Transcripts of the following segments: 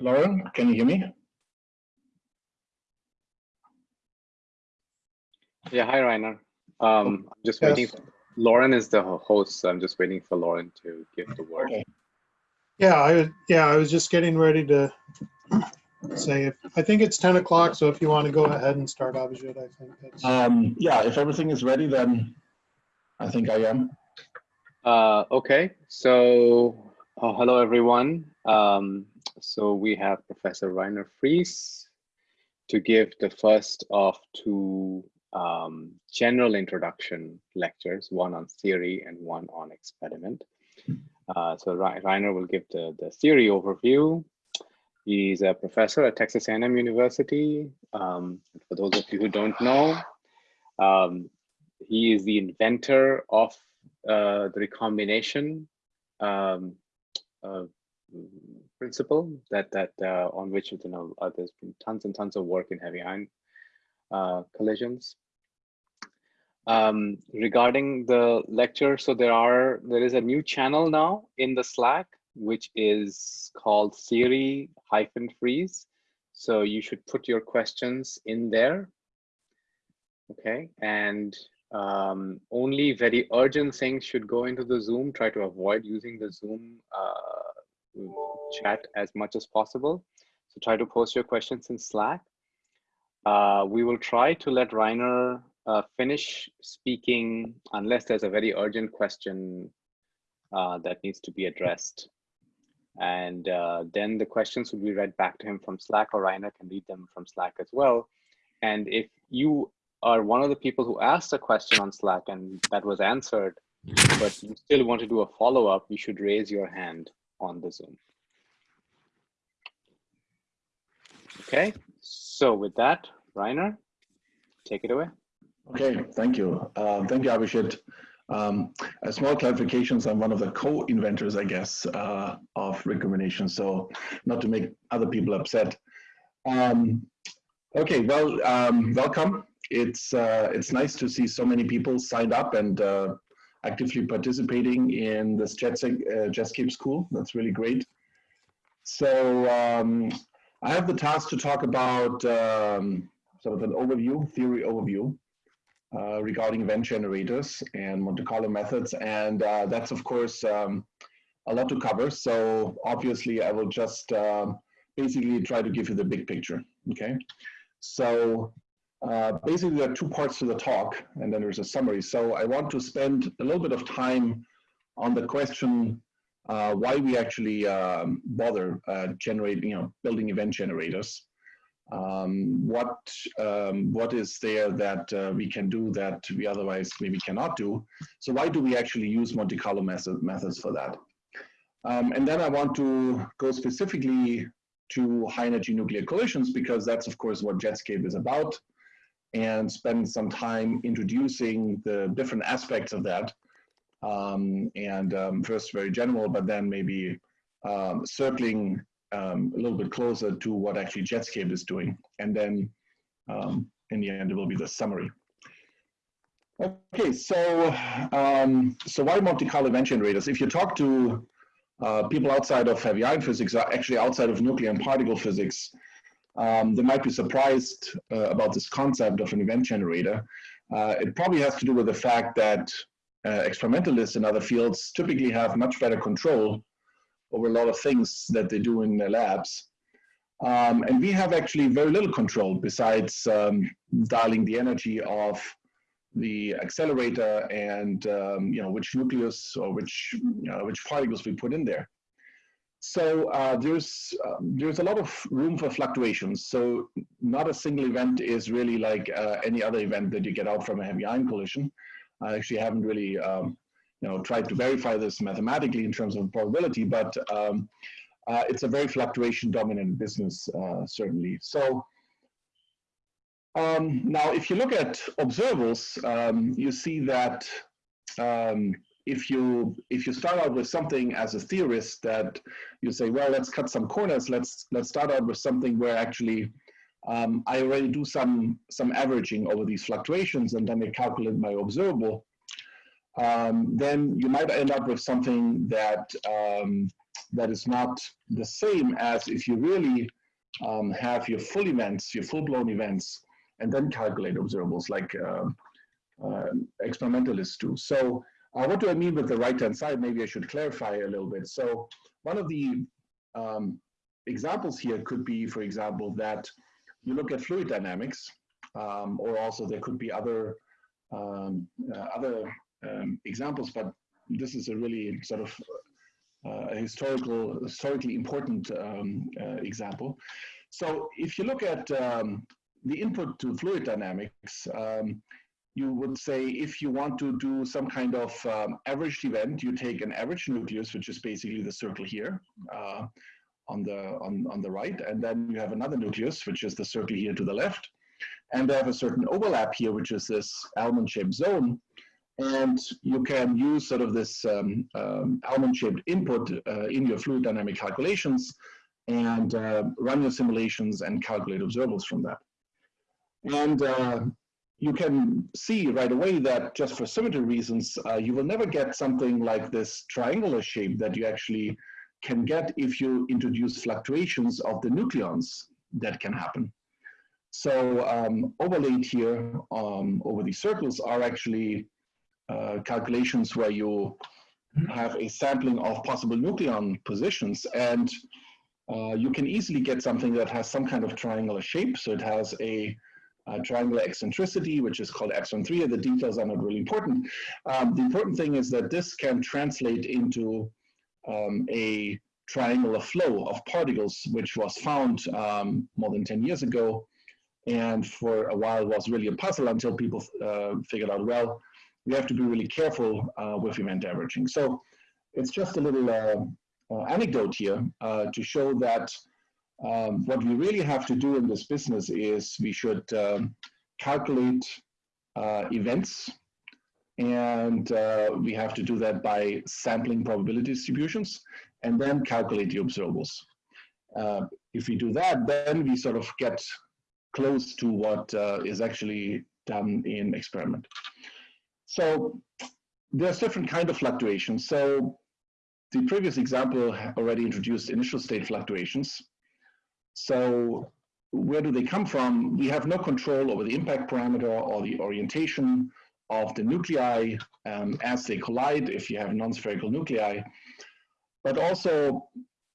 Lauren, can you hear me? Yeah, hi, Rainer. Um, I'm just Yes. waiting. Lauren is the host, so I'm just waiting for Lauren to give the word. Okay. Yeah, I, was- yeah, I was just getting ready to say, if I think it's 10 o'clock, so if you want to go ahead and start, Abhijit, I think that's, Um, yeah, if everything is ready, then I think I am. Uh, okay, so uh, hello, everyone. Um, so we have Professor Rainer Fries to give the first of two um, general introduction lectures, one on theory and one on experiment. Uh, so Rainer will give the, the theory overview. He's a professor at Texas A&M University. Um, for those of you who don't know, um, he is the inventor of uh, the recombination uh, principle that that uh, on which you know uh, there's been tons and tons of work in heavy ion uh, collisions. Um, regarding the lecture, so there are there is a new channel now in the Slack which is called theory hyphen Fries. So you should put your questions in there. Okay, and um, only very urgent things should go into the Zoom. Try to avoid using the Zoom uh, chat as much as possible. So try to post your questions in Slack. Uh, we will try to let Rainer uh, finish speaking unless there's a very urgent question uh, that needs to be addressed. And uh, then the questions will be read back to him from Slack or Rainer can read them from Slack as well. And if you are one of the people who asked a question on Slack and that was answered, but you still want to do a follow-up, you should raise your hand on the Zoom. Okay, so with that, Rainer, take it away. Okay, thank you. Uh, thank you, Abhishek. Um, a small clarifications, I'm one of the co-inventors, I guess, uh, of recombination, so not to make other people upset. Um, okay, well, um, welcome. It's, uh, it's nice to see so many people signed up and uh, actively participating in this JetSec, uh, JetScape school. That's really great. So um, I have the task to talk about um, sort of an overview, theory overview uh, regarding event generators and Monte Carlo methods. And uh, that's, of course, um, a lot to cover. So obviously, I will just um, basically try to give you the big picture. Okay. So uh, basically, there are two parts to the talk, and then there's a summary. So I want to spend a little bit of time on the question uh, why we actually um, bother uh, generating, you know, building event generators um, what um, what is there that uh, we can do that we otherwise maybe cannot do. So why do we actually use Monte Carlo method, methods for that? Um, and then I want to go specifically to high energy nuclear collisions because that's of course what Jetscape is about and spend some time introducing the different aspects of that. Um, and um, first very general, but then maybe um, circling um, a little bit closer to what actually Jetscape is doing. And then um, in the end, it will be the summary. Okay, so um, so why Monte Carlo event generators? If you talk to uh, people outside of heavy ion physics, actually outside of nuclear and particle physics, um, they might be surprised uh, about this concept of an event generator. Uh, it probably has to do with the fact that uh, experimentalists in other fields typically have much better control over a lot of things that they do in their labs. Um, and we have actually very little control besides um, dialing the energy of the accelerator and um, you know which nucleus or which you know, which particles we put in there. So uh, there's um, there's a lot of room for fluctuations. So not a single event is really like uh, any other event that you get out from a heavy ion collision. I actually haven't really um, you know, tried to verify this mathematically in terms of probability, but um, uh, it's a very fluctuation dominant business, uh, certainly. So um, now, if you look at observables, um, you see that um, if you if you start out with something as a theorist that you say, well, let's cut some corners. Let's let's start out with something where actually um, I already do some some averaging over these fluctuations, and then I calculate my observable um, then you might end up with something that um, that is not the same as if you really um, have your full events, your full-blown events, and then calculate observables like uh, uh, experimentalists do. So uh, what do I mean with the right-hand side? Maybe I should clarify a little bit. So one of the um, examples here could be, for example, that you look at fluid dynamics, um, or also there could be other um, uh, other um, examples, but this is a really sort of uh, historical, historically important um, uh, example. So if you look at um, the input to fluid dynamics, you would say if you want to do some kind of um, averaged event, you take an average nucleus, which is basically the circle here uh, on the on, on the right, and then you have another nucleus, which is the circle here to the left, and they have a certain overlap here, which is this almond-shaped zone, and you can use sort of this um, um, almond-shaped input uh, in your fluid dynamic calculations and uh, run your simulations and calculate observables from that. And uh, you can see right away that just for symmetry reasons, uh, you will never get something like this triangular shape that you actually can get if you introduce fluctuations of the nucleons that can happen. So um, overlaid here um, over these circles are actually uh, calculations where you have a sampling of possible nucleon positions and uh, you can easily get something that has some kind of triangular shape. So it has a, a triangular eccentricity, which is called epsilon 3. The details are not really important. Um, the important thing is that this can translate into um, a triangular flow of particles, which was found um, more than 10 years ago. And for a while was really a puzzle until people uh, figured out, well, we have to be really careful uh, with event averaging. So it's just a little uh, uh, anecdote here uh, to show that um, what we really have to do in this business is we should um, calculate uh, events and uh, we have to do that by sampling probability distributions and then calculate the observables. if we do that, then we sort of get close to what is actually done in experiment. So there's different kind of fluctuations. So the previous example already introduced initial state fluctuations. So where do they come from? We have no control over the impact parameter or the orientation of the nuclei um, as they collide if you have non-spherical nuclei. But also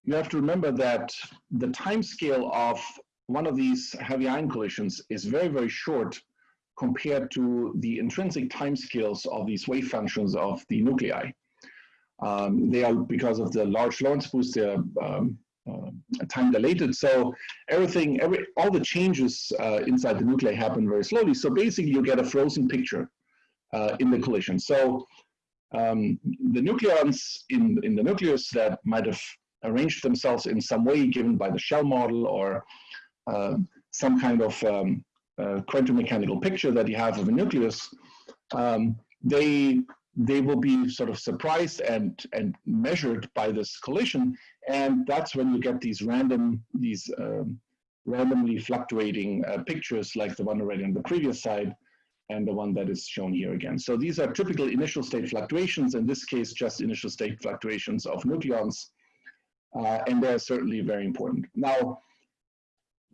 you have to remember that the time scale of one of these heavy ion collisions is very, very short compared to the intrinsic timescales of these wave functions of the nuclei. Um, they are, because of the large Lorentz boost, they're um, time dilated. So everything, every, all the changes uh, inside the nuclei happen very slowly. So basically you get a frozen picture uh, in the collision. So um, the nucleons in, in the nucleus that might have arranged themselves in some way given by the shell model or uh, some kind of um, uh, quantum mechanical picture that you have of a nucleus, um, they they will be sort of surprised and and measured by this collision, and that's when you get these random these um, randomly fluctuating uh, pictures like the one already on the previous slide and the one that is shown here again. So these are typical initial state fluctuations, in this case just initial state fluctuations of nucleons, uh, and they're certainly very important. Now,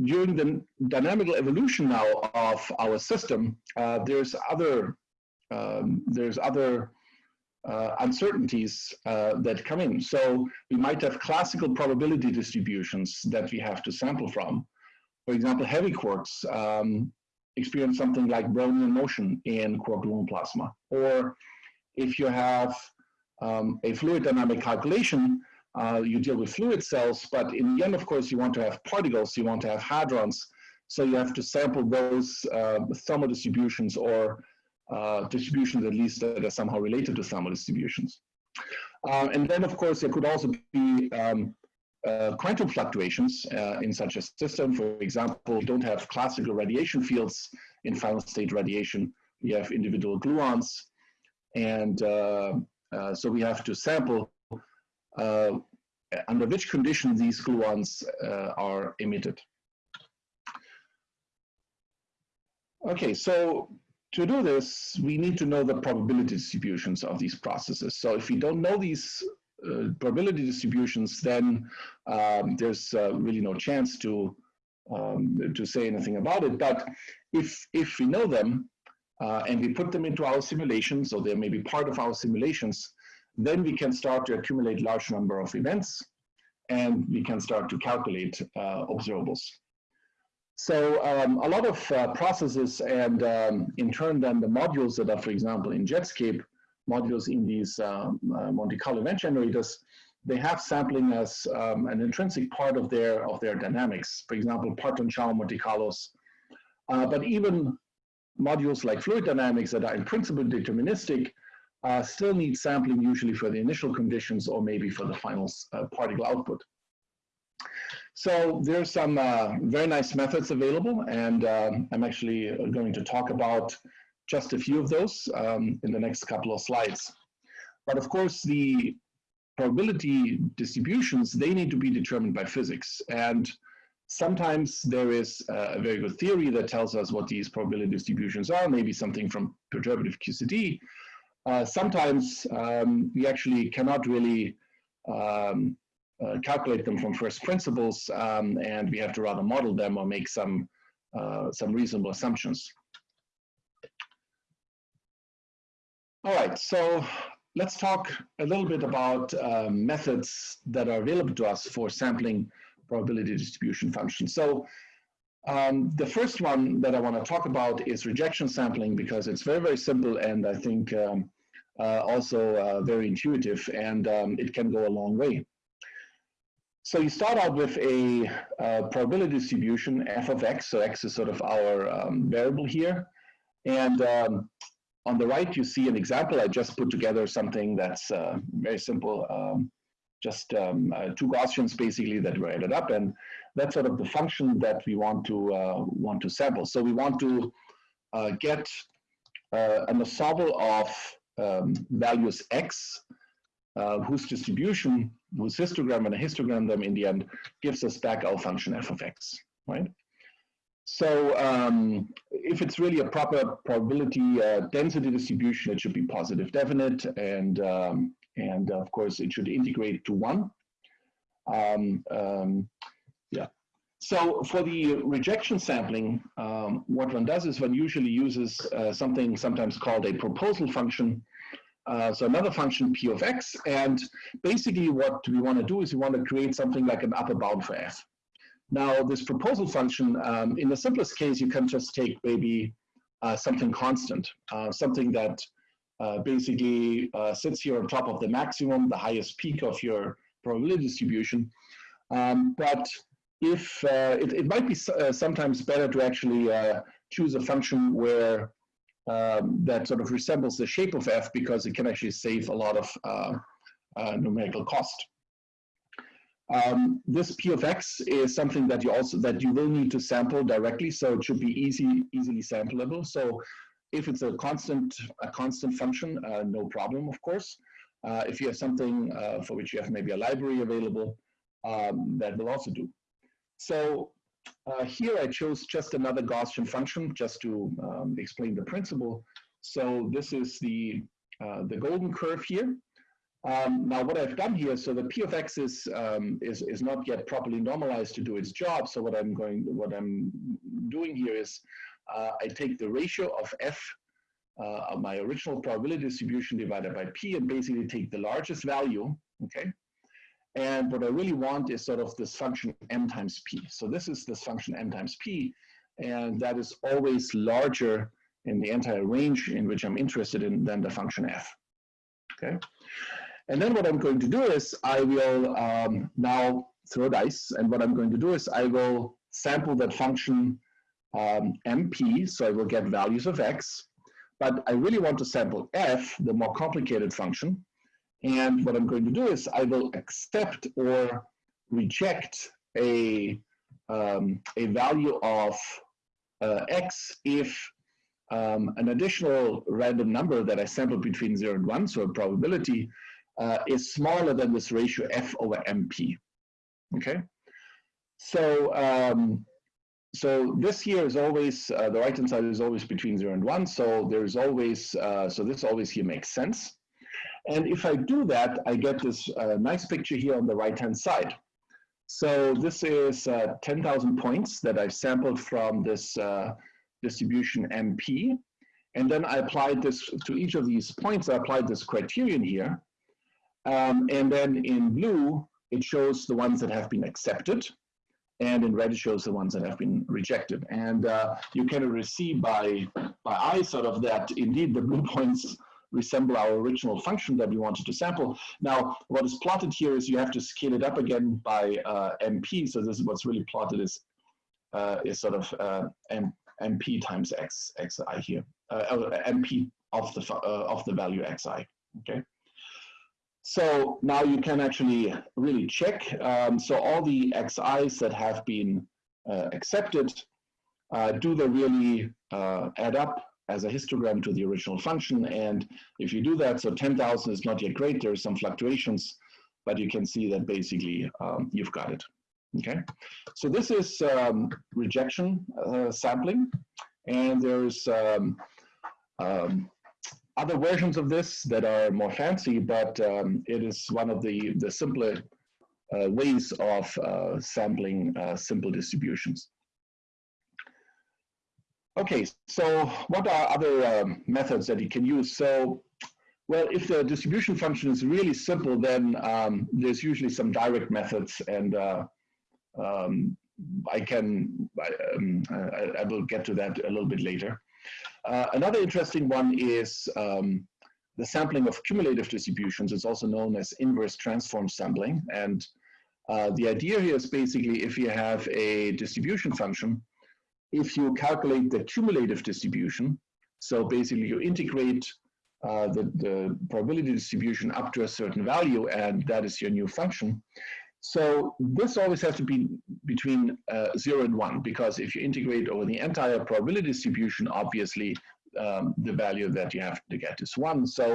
during the dynamical evolution now of our system, uh, there's other um, there's other uh, uncertainties uh, that come in. So we might have classical probability distributions that we have to sample from. For example, heavy quarks um, experience something like Brownian motion in quark-gluon plasma. Or if you have um, a fluid dynamic calculation, uh, you deal with fluid cells, but in the end, of course, you want to have particles, you want to have hadrons, so you have to sample those uh, thermal distributions or uh, distributions at least that are somehow related to thermal distributions. Uh, and then, of course, there could also be um, uh, quantum fluctuations uh, in such a system. For example, you don't have classical radiation fields in final state radiation. We have individual gluons. And so we have to sample uh, under which condition these gluons uh, are emitted. Okay, so to do this, we need to know the probability distributions of these processes. So if we don't know these uh, probability distributions, then um, there's uh, really no chance to um, to say anything about it. But if if we know them uh, and we put them into our simulations, so they may be part of our simulations, then we can start to accumulate large number of events, and we can start to calculate uh, observables. So um, a lot of uh, processes and um, in turn then the modules that are, for example, in Jetscape, modules in these um, uh, Monte Carlo event generators, they have sampling as um, an intrinsic part of their of their dynamics. For example, parton shower Monte Carlos. Uh, but even modules like fluid dynamics that are in principle deterministic uh, still need sampling usually for the initial conditions or maybe for the final uh, particle output. So there's some uh, very nice methods available, and um, I'm actually uh, going to talk about just a few of those um, in the next couple of slides. But of course, the probability distributions, they need to be determined by physics. And sometimes there is a very good theory that tells us what these probability distributions are, maybe something from perturbative QCD. Uh, sometimes um, we actually cannot really um, uh, calculate them from first principles, um, and we have to rather model them or make some uh, some reasonable assumptions. All right, so let's talk a little bit about uh, methods that are available to us for sampling probability distribution functions. So um, the first one that I want to talk about is rejection sampling because it's very, very simple and I think um, uh, also uh, very intuitive and um, it can go a long way. So you start out with a uh, probability distribution f of x. So x is sort of our um, variable here. And um, on the right, you see an example. I just put together something that's uh, very simple, um, just um, uh, two Gaussians basically that were added up. And that's sort of the function that we want to uh, want to sample. So we want to uh, get uh, an ensemble of um, values x uh, whose distribution, whose histogram and a histogram them in the end gives us back our function f of x, right? So um, if it's really a proper probability uh, density distribution, it should be positive definite, and um, and of course it should integrate to one. Um, um yeah. So for the rejection sampling, um, what one does is one usually uses uh, something sometimes called a proposal function, uh, so another function p of x, and basically what we want to do is we want to create something like an upper bound for f. Now this proposal function, um, in the simplest case, you can just take maybe uh, something constant, uh, something that uh, basically uh, sits here on top of the maximum, the highest peak of your probability distribution. Um, but if it, it might be sometimes better to actually choose a function where um, that sort of resembles the shape of f because it can actually save a lot of uh, uh, numerical cost. Um, this p of x is something that you also that you will need to sample directly, so it should be easy easily sampleable. So if it's a constant a constant function, uh, no problem, of course. Uh, if you have something uh, for which you have maybe a library available, um, that will also do. So uh, here I chose just another Gaussian function just to um, explain the principle. So this is the, uh, the golden curve here. Um, now what I've done here, so the p of x is, um, is, is not yet properly normalized to do its job. So what I'm going, what I'm doing here is uh, I take the ratio of f uh, my original probability distribution divided by p and basically take the largest value, okay? And what I really want is sort of this function m times p. So this is this function m times p, and that is always larger in the entire range in which I'm interested in than the function f. Okay. And then what I'm going to do is I will um, now throw dice, and what I'm going to do is I will sample that function um, mp, so I will get values of x, but I really want to sample f, the more complicated function, and what I'm going to do is I will accept or reject a, um, a value of uh, x if um, an additional random number that I sample between 0 and 1, so a probability, uh, is smaller than this ratio f over mp. Okay? So, um, so this here is always, uh, the right-hand side is always between 0 and 1, so there's always, uh, so this always here makes sense. And if I do that, I get this uh, nice picture here on the right-hand side. So this is uh, 10,000 points that I've sampled from this uh, distribution MP. And then I applied this to each of these points, I applied this criterion here. Um, and then in blue, it shows the ones that have been accepted. And in red, it shows the ones that have been rejected. And uh, you can see by, by eye sort of that indeed the blue points resemble our original function that we wanted to sample. Now, what is plotted here is you have to scale it up again by uh, MP. So this is what's really plotted is, uh, is sort of uh, M, MP times X, Xi here, uh, MP of the, uh, of the value Xi, okay? So now you can actually really check. Um, so all the Xi's that have been uh, accepted, do they really add up as a histogram to the original function. And if you do that, so 10,000 is not yet great, there are some fluctuations, but you can see that basically um, you've got it. Okay, so this is um, rejection uh, sampling, and there's um, um, other versions of this that are more fancy, but um, it is one of the, the simpler uh, ways of uh, sampling uh, simple distributions. Okay, so what are other um, methods that you can use? So, well, if the distribution function is really simple, then um, there's usually some direct methods, and uh, um, I can, I, um, I, I, will get to that a little bit later. Uh, another interesting one is um, the sampling of cumulative distributions. It's also known as inverse transform sampling. And uh, the idea here is basically if you have a distribution function, if you calculate the cumulative distribution, so basically you integrate uh, the, the probability distribution up to a certain value, and that is your new function. So this always has to be between uh, zero and one, because if you integrate over the entire probability distribution, obviously um, the value that you have to get is one. So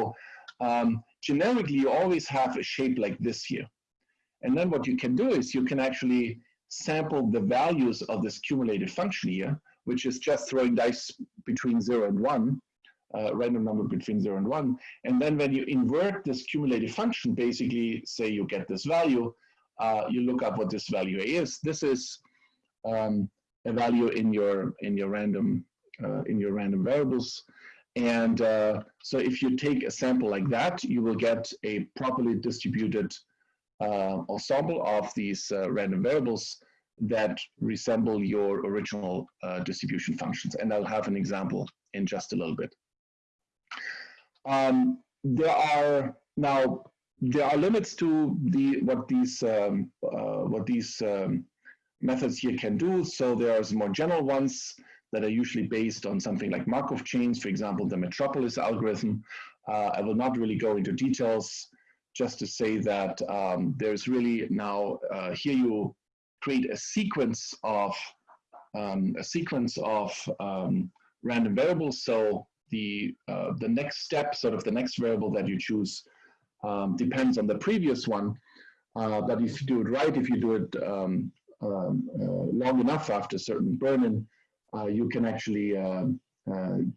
um, generically, you always have a shape like this here. And then what you can do is you can actually sample the values of this cumulative function here, which is just throwing dice between zero and one, uh, random number between zero and one. And then when you invert this cumulative function, basically say you get this value, uh, you look up what this value is. This is um, a value in your in your random uh, in your random variables. And uh, so if you take a sample like that, you will get a properly distributed ensemble of these uh, random variables that resemble your original uh, distribution functions. And I'll have an example in just a little bit. Um, there are now there are limits to the what these um, uh, what these um, methods here can do. So there are some more general ones that are usually based on something like Markov chains, for example, the Metropolis algorithm. Uh, I will not really go into details just to say that um, there's really now, uh, here you create a sequence of, um, a sequence of um, random variables. So the, uh, the next step, sort of the next variable that you choose um, depends on the previous one. Uh, but if you do it right, if you do it um, um, uh, long enough after certain burn-in, uh, you can actually uh,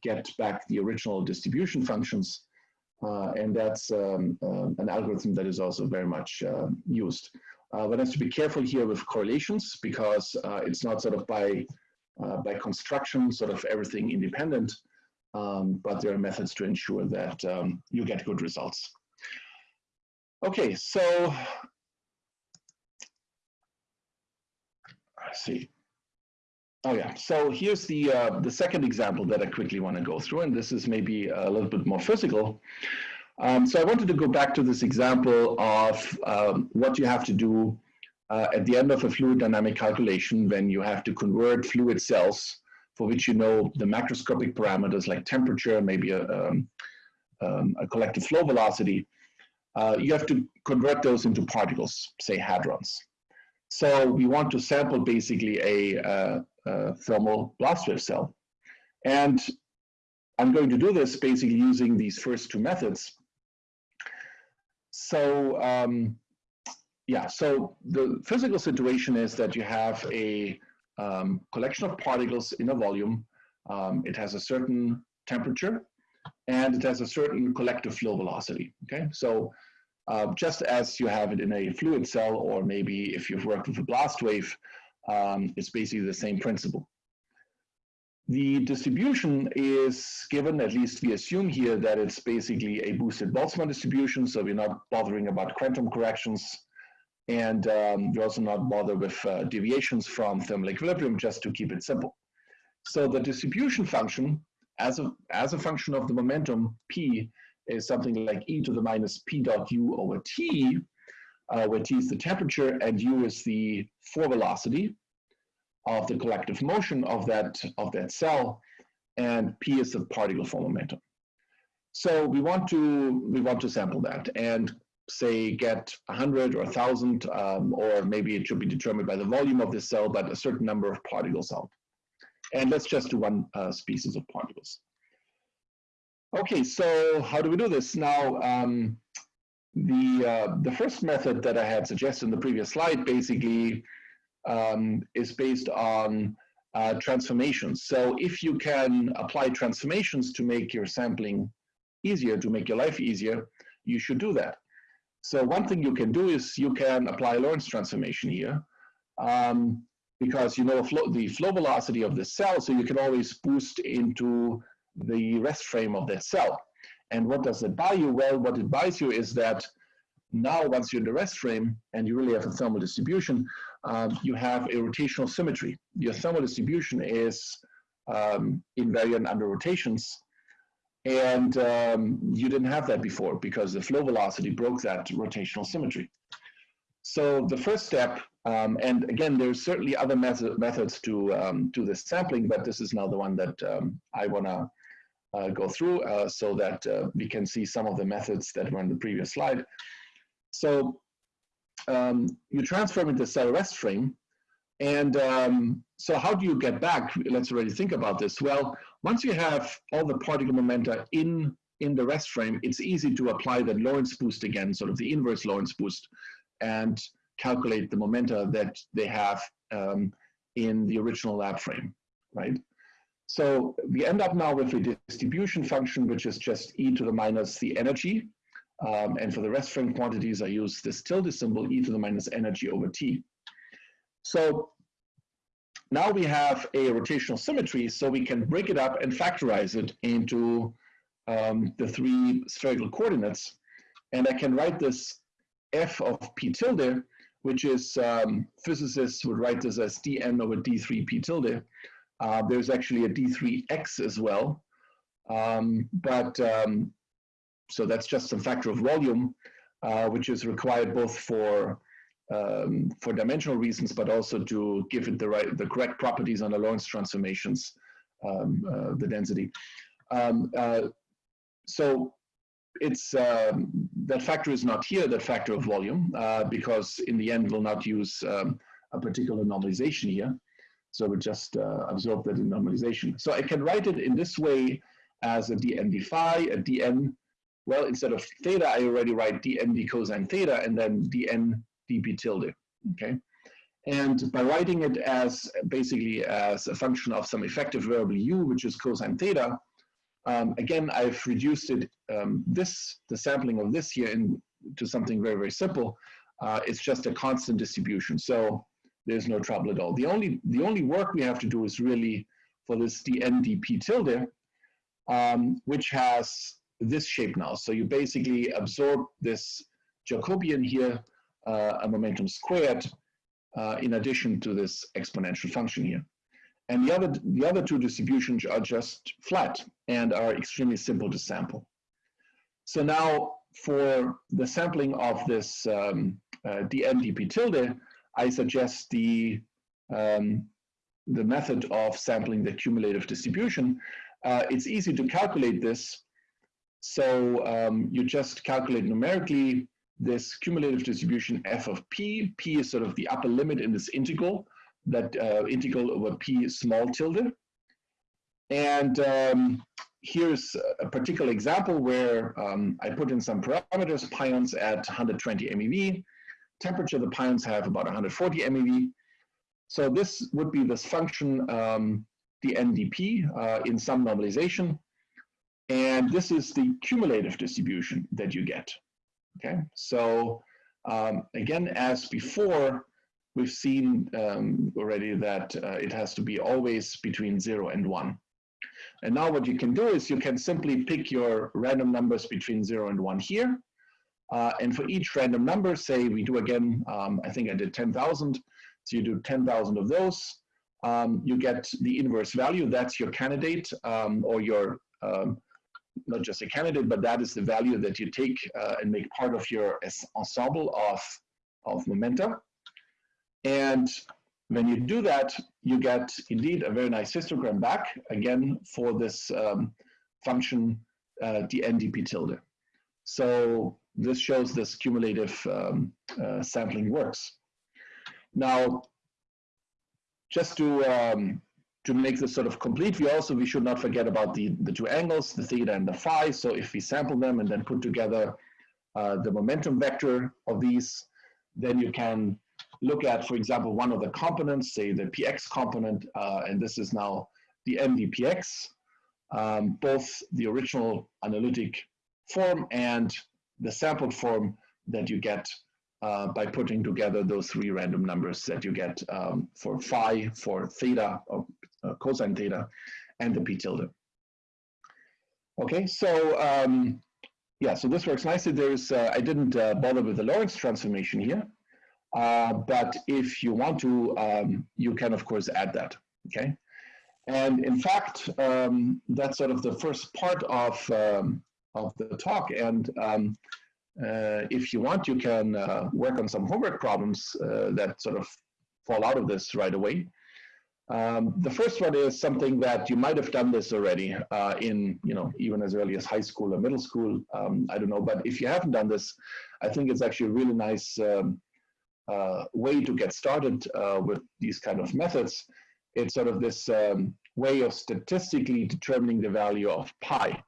get back the original distribution functions and that's um, uh, an algorithm that is also very much uh, used. one has to be careful here with correlations because it's not sort of by, by construction, sort of everything independent, um, but there are methods to ensure that um, you get good results. Okay, so I see. Oh yeah, so here's the uh, the second example that I quickly want to go through, and this is maybe a little bit more physical. Um, so I wanted to go back to this example of um, what you have to do uh, at the end of a fluid dynamic calculation when you have to convert fluid cells for which you know the macroscopic parameters like temperature, maybe a, um, um a collective flow velocity. Uh, you have to convert those into particles, say hadrons. So we want to sample basically a, uh, uh, thermal blast wave cell. And I'm going to do this basically using these first two methods. So um, yeah, so the physical situation is that you have a um, collection of particles in a volume. Um, it has a certain temperature and it has a certain collective flow velocity. Okay, so uh, just as you have it in a fluid cell, or maybe if you've worked with a blast wave, um, it's basically the same principle. The distribution is given, at least we assume here, that it's basically a boosted Boltzmann distribution, so we're not bothering about quantum corrections, and um, we're also not bothered with uh, deviations from thermal equilibrium, just to keep it simple. So the distribution function, as a, as a function of the momentum p, is something like e to the minus p dot u over t, uh, where t is the temperature and u is the four-velocity of the collective motion of that, of that cell, and p is the particle four momentum. So we want to we want to sample that and say get 100 or 1,000, um, or maybe it should be determined by the volume of the cell, but a certain number of particles out. And let's just do one uh, species of particles. Okay, so how do we do this? Now, um, the, uh, the first method that I had suggested in the previous slide basically um, is based on uh, transformations. So if you can apply transformations to make your sampling easier, to make your life easier, you should do that. So one thing you can do is you can apply Lorentz transformation here um, because you know flow, the flow velocity of the cell, so you can always boost into the rest frame of that cell. And what does it buy you? Well, what it buys you is that now once you're in the rest frame and you really have a thermal distribution, um, you have a rotational symmetry. Your thermal distribution is um, invariant under rotations. And um, you didn't have that before because the flow velocity broke that rotational symmetry. So the first step, um, and again, there's certainly other method, methods to um, do this sampling, but this is now the one that um, I want to uh, go through uh, so that uh, we can see some of the methods that were in the previous slide. So um, you transform into cell rest frame. And um, so how do you get back? Let's already think about this. Well, once you have all the particle momenta in, in the rest frame, it's easy to apply the Lorentz boost again, sort of the inverse Lorentz boost, and calculate the momenta that they have um, in the original lab frame, right? So we end up now with a distribution function, which is just e to the minus the energy um, and for the rest frame quantities, I use this tilde symbol, e to the minus energy over t. So now we have a rotational symmetry, so we can break it up and factorize it into um, the three spherical coordinates. And I can write this f of p tilde, which is, um, physicists would write this as dn over d3 p tilde. Uh, there's actually a d3x as well. Um, but um, so that's just some factor of volume, uh, which is required both for um, for dimensional reasons, but also to give it the right, the correct properties on the Lorentz transformations, um, uh, the density. Um, uh, so it's um, that factor is not here, that factor of volume, uh, because in the end we'll not use a particular normalization here. So we just uh, absorb that in normalization. So I can write it in this way as a dn d phi, a dn well, instead of theta, I already write dn d cosine theta and then dn dp tilde, okay? And by writing it as basically as a function of some effective variable u, which is cosine theta, um, again, I've reduced it, um, this, the sampling of this here in, to something very, very simple. Uh, it's just a constant distribution. So there's no trouble at all. The only, the only work we have to do is really for this dn dp tilde, um, which has this shape now. So you basically absorb this Jacobian here, uh, a momentum squared, uh, in addition to this exponential function here. And the other, the other two distributions are just flat and are extremely simple to sample. So now for the sampling of this um, uh, dn dp tilde, I suggest the, um, the method of sampling the cumulative distribution. Uh, it's easy to calculate this so um, you just calculate numerically this cumulative distribution f of p. p is sort of the upper limit in this integral, that uh, integral over p small tilde. And um, here's a particular example where um, I put in some parameters, pions at 120 MeV, temperature the pions have about 140 MeV. So this would be this function, um, dndp uh, in some normalization. And this is the cumulative distribution that you get. Okay, so um, again, as before, we've seen um, already that uh, it has to be always between zero and one. And now what you can do is you can simply pick your random numbers between zero and one here. Uh, and for each random number, say we do again, um, I think I did 10,000. So you do 10,000 of those. Um, you get the inverse value. That's your candidate um, or your, um, not just a candidate, but that is the value that you take uh, and make part of your ensemble of, of momenta. And when you do that, you get indeed a very nice histogram back, again, for this um, function uh, dndp tilde. So this shows this cumulative um, uh, sampling works. Now, just to um, to make this sort of complete, we also we should not forget about the the two angles, the theta and the phi. So if we sample them and then put together uh, the momentum vector of these, then you can look at, for example, one of the components, say the px component, uh, and this is now the dndpx, um, both the original analytic form and the sampled form that you get uh, by putting together those three random numbers that you get um, for phi, for theta, or uh, cosine theta, and the p tilde. Okay, so um, yeah, so this works nicely. There's, uh, I didn't uh, bother with the Lorentz transformation here, uh, but if you want to, um, you can of course add that, okay? And in fact, um, that's sort of the first part of, um, of the talk. And um, uh, if you want, you can uh, work on some homework problems uh, that sort of fall out of this right away. Um, the first one is something that you might have done this already uh, in, you know, even as early as high school or middle school. Um, I don't know, but if you haven't done this, I think it's actually a really nice um, uh, way to get started uh, with these kind of methods. It's sort of this um, way of statistically determining the value of pi.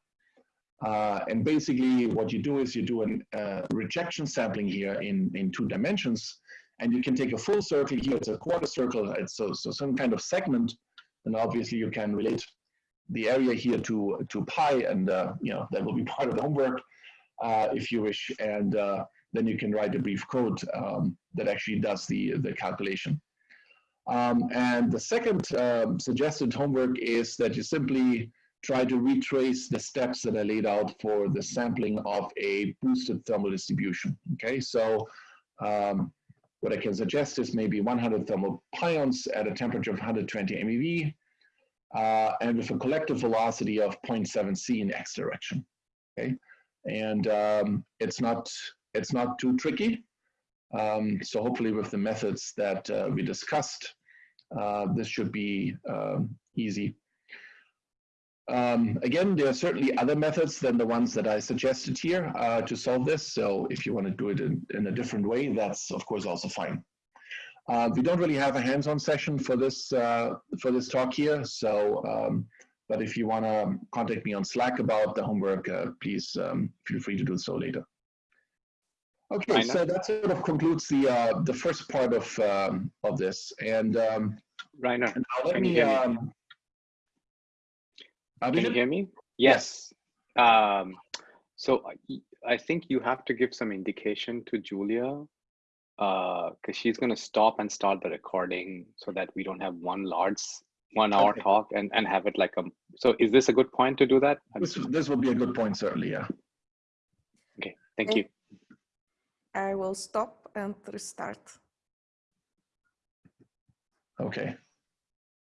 Uh, and basically what you do is you do a uh, rejection sampling here in, in two dimensions, and you can take a full circle here, it's a quarter circle, it's so, so some kind of segment, and obviously you can relate the area here to, to pi, and uh, you know that will be part of the homework uh, if you wish, and uh, then you can write a brief code um, that actually does the, the calculation. Um, and the second um, suggested homework is that you simply try to retrace the steps that I laid out for the sampling of a boosted thermal distribution. Okay, so um, what I can suggest is maybe 100 thermal pions at a temperature of 120 MeV uh, and with a collective velocity of 0.7 c in x direction. Okay, and um, it's not it's not too tricky. Um, so hopefully with the methods that uh, we discussed, uh, this should be um, easy. Um, again, there are certainly other methods than the ones that I suggested here uh, to solve this. So if you want to do it in, in a different way, that's of course also fine. Uh, we don't really have a hands-on session for this uh, for this talk here. So, um, but if you want to contact me on Slack about the homework, uh, please um, feel free to do so later. Okay, so that sort of concludes the uh, the first part of um, of this. And um, Rainer, and now let me. Hear? Can you hear me? Yes. Um, so I- I think you have to give some indication to Julia because she's going to stop and start the recording so that we don't have one large one hour Okay. talk and, and have it like a. So is this a good point to do that? This, just- this would be a good point, certainly, yeah. Okay, thank Okay. you. I will stop and restart. Okay.